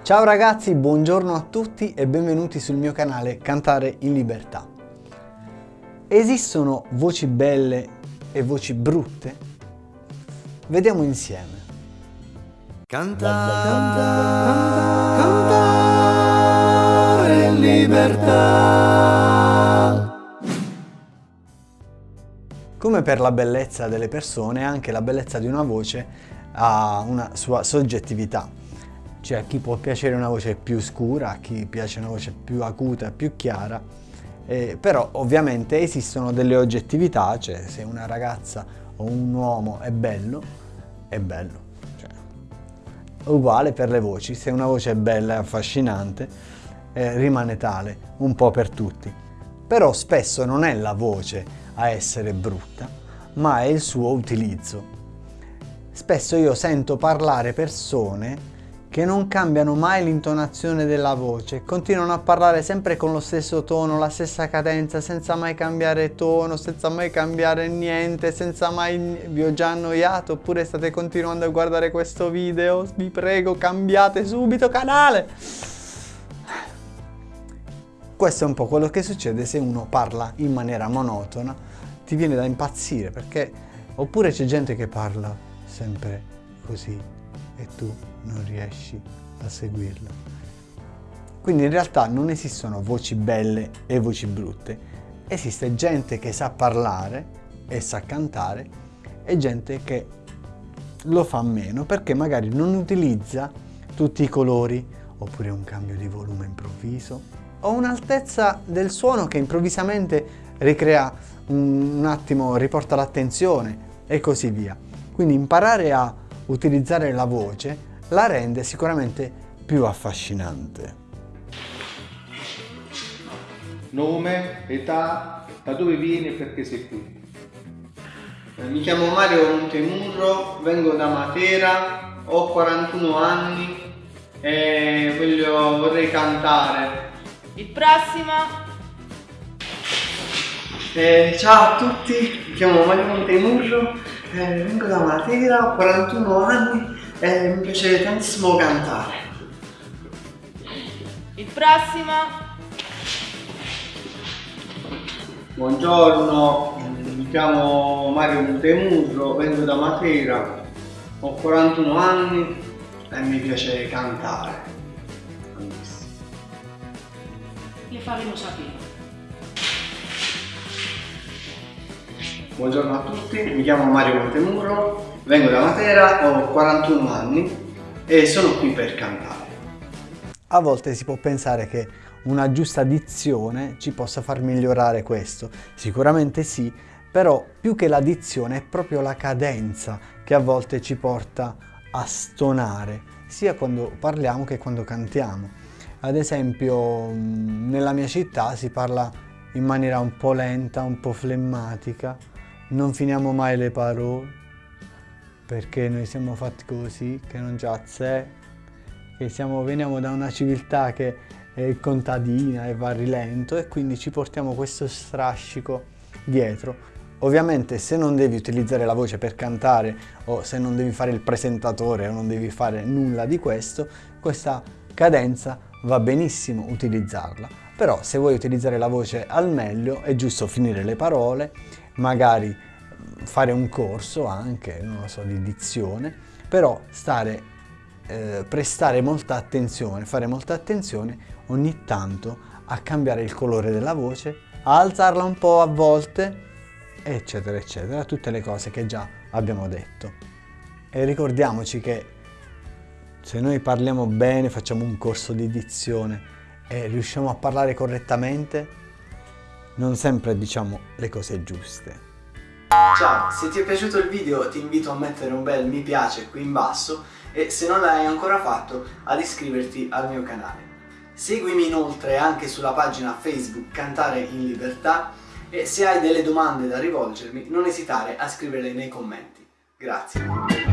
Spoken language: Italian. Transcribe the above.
Ciao ragazzi, buongiorno a tutti e benvenuti sul mio canale Cantare in Libertà. Esistono voci belle e voci brutte? Vediamo insieme. Cantare, cantare, cantare in libertà. Come per la bellezza delle persone, anche la bellezza di una voce ha una sua soggettività cioè a chi può piacere una voce più scura, a chi piace una voce più acuta, più chiara, eh, però ovviamente esistono delle oggettività, cioè se una ragazza o un uomo è bello, è bello. Cioè, uguale per le voci, se una voce è bella e affascinante, eh, rimane tale, un po' per tutti. Però spesso non è la voce a essere brutta, ma è il suo utilizzo. Spesso io sento parlare persone che non cambiano mai l'intonazione della voce, continuano a parlare sempre con lo stesso tono, la stessa cadenza, senza mai cambiare tono, senza mai cambiare niente, senza mai... vi ho già annoiato oppure state continuando a guardare questo video? Vi prego cambiate subito canale! Questo è un po' quello che succede se uno parla in maniera monotona, ti viene da impazzire perché... Oppure c'è gente che parla sempre così e tu non riesci a seguirla. Quindi in realtà non esistono voci belle e voci brutte, esiste gente che sa parlare e sa cantare e gente che lo fa meno perché magari non utilizza tutti i colori oppure un cambio di volume improvviso o un'altezza del suono che improvvisamente ricrea un attimo, riporta l'attenzione e così via. Quindi imparare a utilizzare la voce la rende sicuramente più affascinante. Nome, età, da dove vieni e perché sei qui? Eh, mi chiamo Mario Montemurro, vengo da Matera, ho 41 anni e voglio, vorrei cantare. Il prossimo! Eh, ciao a tutti, mi chiamo Mario Montemurro, eh, vengo da Matera, ho 41 anni e mi piace tantissimo cantare. Il prossimo. Buongiorno, mi chiamo Mario Montemurro, vengo da Matera, ho 41 anni e mi piace cantare. Le faremo sapere. Buongiorno a tutti, mi chiamo Mario Montemurro, vengo da Matera, ho 41 anni e sono qui per cantare. A volte si può pensare che una giusta dizione ci possa far migliorare questo. Sicuramente sì, però più che la dizione è proprio la cadenza che a volte ci porta a stonare, sia quando parliamo che quando cantiamo. Ad esempio nella mia città si parla in maniera un po' lenta, un po' flemmatica, non finiamo mai le parole perché noi siamo fatti così, che non c'è sé, che siamo, veniamo da una civiltà che è contadina e va a rilento e quindi ci portiamo questo strascico dietro. Ovviamente se non devi utilizzare la voce per cantare o se non devi fare il presentatore o non devi fare nulla di questo, questa cadenza va benissimo utilizzarla. Però se vuoi utilizzare la voce al meglio è giusto finire le parole magari fare un corso anche, non lo so, di dizione, però stare, eh, prestare molta attenzione, fare molta attenzione ogni tanto a cambiare il colore della voce, a alzarla un po' a volte, eccetera, eccetera, tutte le cose che già abbiamo detto. E ricordiamoci che se noi parliamo bene, facciamo un corso di dizione e riusciamo a parlare correttamente, non sempre diciamo le cose giuste. Ciao, se ti è piaciuto il video ti invito a mettere un bel mi piace qui in basso e se non l'hai ancora fatto ad iscriverti al mio canale. Seguimi inoltre anche sulla pagina Facebook Cantare in Libertà e se hai delle domande da rivolgermi non esitare a scriverle nei commenti. Grazie.